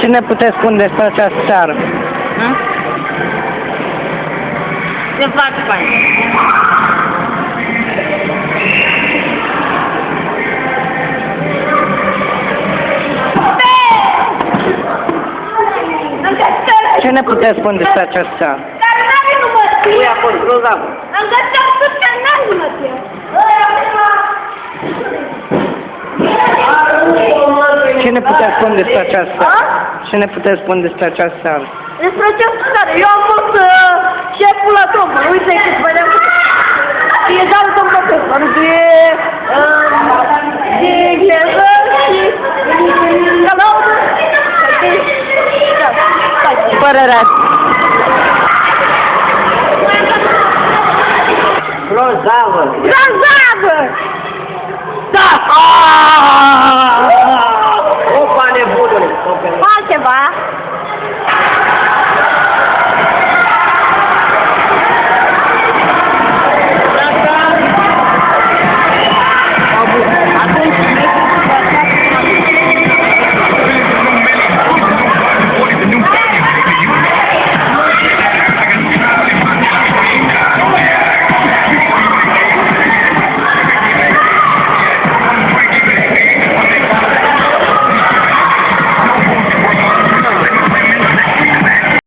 Ce ne puteți spune despre această seară? Se face fain. Ce ne puteți spune despre această seară? Dar n-are număție. Ui, a fost grozav. Am găsit tot ce n-are număție. Ce ne puteți spune despre această seară? Ce ne puteți spune despre această seară? Despre ce stare? Eu am fost uh, șeful la trombă. Uite cât vedeam că... E doar un profesor de... Uh, de engleză și... de laudă. Da, stai. Părerea. Grozavă! Grozavă! Da! Opa, nebunule! Altceva?